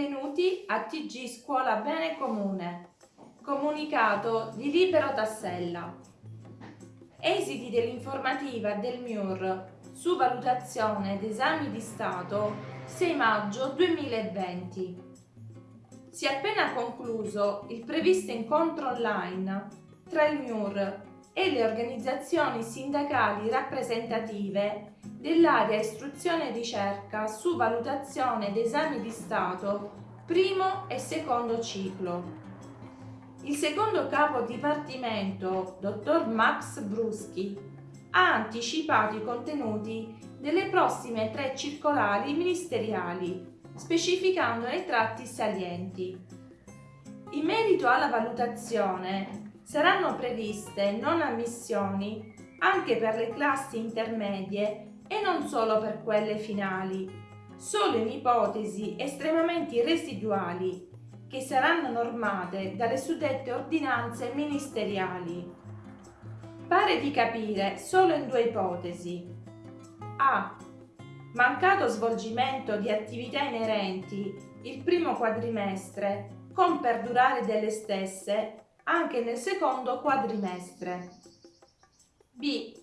benvenuti a TG Scuola Bene Comune, comunicato di Libero Tassella. Esiti dell'informativa del MIUR su valutazione ed esami di Stato 6 maggio 2020. Si è appena concluso il previsto incontro online tra il MIUR e le organizzazioni sindacali rappresentative dell'area istruzione e ricerca su valutazione ed esami di Stato primo e secondo ciclo. Il secondo capo dipartimento, dottor Max Bruschi, ha anticipato i contenuti delle prossime tre circolari ministeriali, specificandone i tratti salienti. In merito alla valutazione, saranno previste non ammissioni anche per le classi intermedie e non solo per quelle finali, solo in ipotesi estremamente residuali che saranno normate dalle suddette ordinanze ministeriali. Pare di capire solo in due ipotesi. A. Mancato svolgimento di attività inerenti il primo quadrimestre con perdurare delle stesse anche nel secondo quadrimestre. B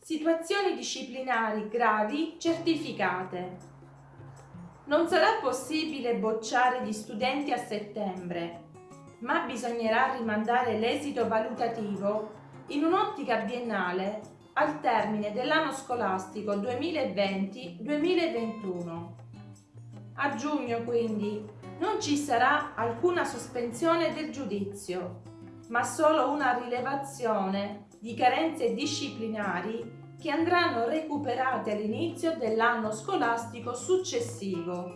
situazioni disciplinari gravi certificate. Non sarà possibile bocciare gli studenti a settembre, ma bisognerà rimandare l'esito valutativo in un'ottica biennale al termine dell'anno scolastico 2020-2021. A giugno, quindi, non ci sarà alcuna sospensione del giudizio, ma solo una rilevazione di carenze disciplinari che andranno recuperate all'inizio dell'anno scolastico successivo.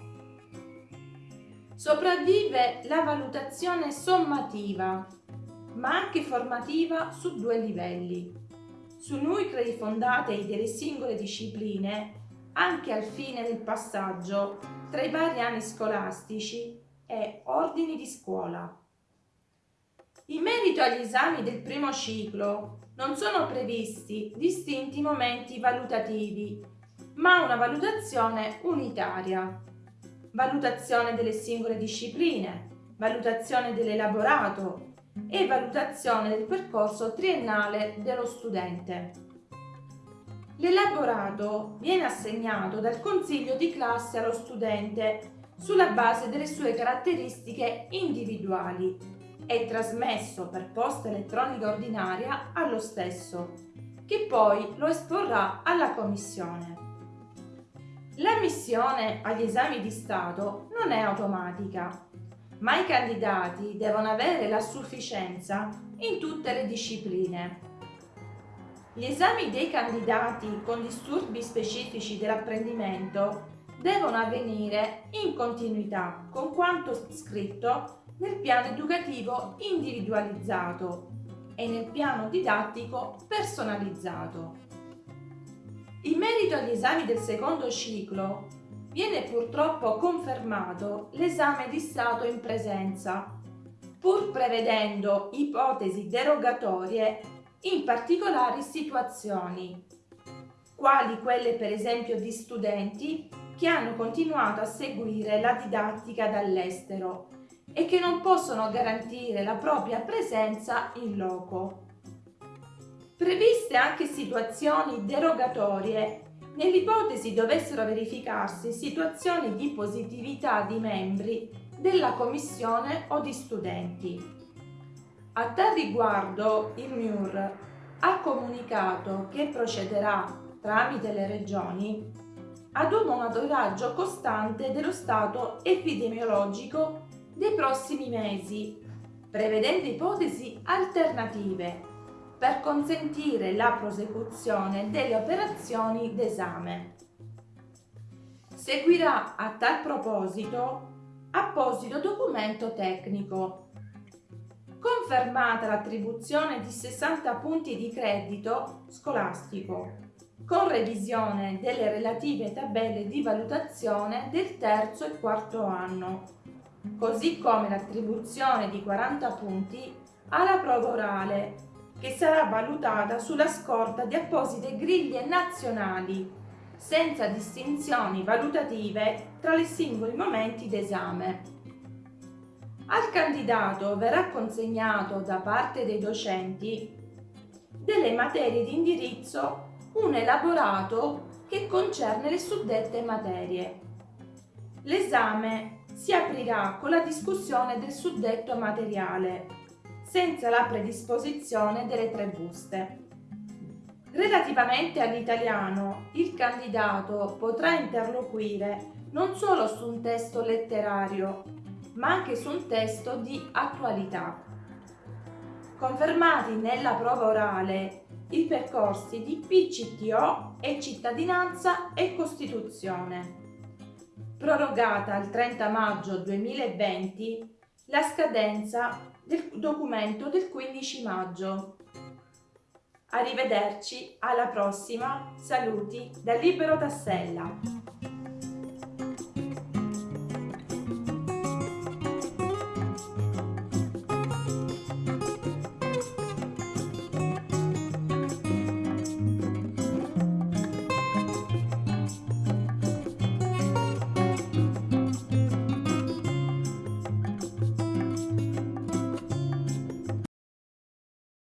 Sopravvive la valutazione sommativa, ma anche formativa su due livelli. Su nuclei fondati delle singole discipline, anche al fine del passaggio tra i vari anni scolastici e ordini di scuola. In merito agli esami del primo ciclo, non sono previsti distinti momenti valutativi, ma una valutazione unitaria. Valutazione delle singole discipline, valutazione dell'elaborato e valutazione del percorso triennale dello studente. L'elaborato viene assegnato dal consiglio di classe allo studente sulla base delle sue caratteristiche individuali è trasmesso per posta elettronica ordinaria allo stesso, che poi lo esporrà alla Commissione. L'ammissione agli esami di Stato non è automatica, ma i candidati devono avere la sufficienza in tutte le discipline. Gli esami dei candidati con disturbi specifici dell'apprendimento devono avvenire in continuità con quanto scritto nel piano educativo individualizzato e nel piano didattico personalizzato. In merito agli esami del secondo ciclo, viene purtroppo confermato l'esame di Stato in presenza, pur prevedendo ipotesi derogatorie in particolari situazioni, quali quelle per esempio di studenti che hanno continuato a seguire la didattica dall'estero e che non possono garantire la propria presenza in loco. Previste anche situazioni derogatorie nell'ipotesi dovessero verificarsi situazioni di positività di membri della commissione o di studenti. A tal riguardo il MIUR ha comunicato che procederà tramite le regioni ad un monitoraggio costante dello stato epidemiologico dei prossimi mesi, prevedendo ipotesi alternative per consentire la prosecuzione delle operazioni d'esame. Seguirà a tal proposito apposito documento tecnico. Confermata l'attribuzione di 60 punti di credito scolastico, con revisione delle relative tabelle di valutazione del terzo e quarto anno così come l'attribuzione di 40 punti alla prova orale, che sarà valutata sulla scorta di apposite griglie nazionali, senza distinzioni valutative tra i singoli momenti d'esame. Al candidato verrà consegnato da parte dei docenti delle materie di indirizzo un elaborato che concerne le suddette materie. L'esame si aprirà con la discussione del suddetto materiale, senza la predisposizione delle tre buste. Relativamente all'italiano, il candidato potrà interloquire non solo su un testo letterario, ma anche su un testo di attualità. Confermati nella prova orale i percorsi di PCTO e cittadinanza e Costituzione. Prorogata al 30 maggio 2020 la scadenza del documento del 15 maggio. Arrivederci, alla prossima, saluti da Libero Tassella.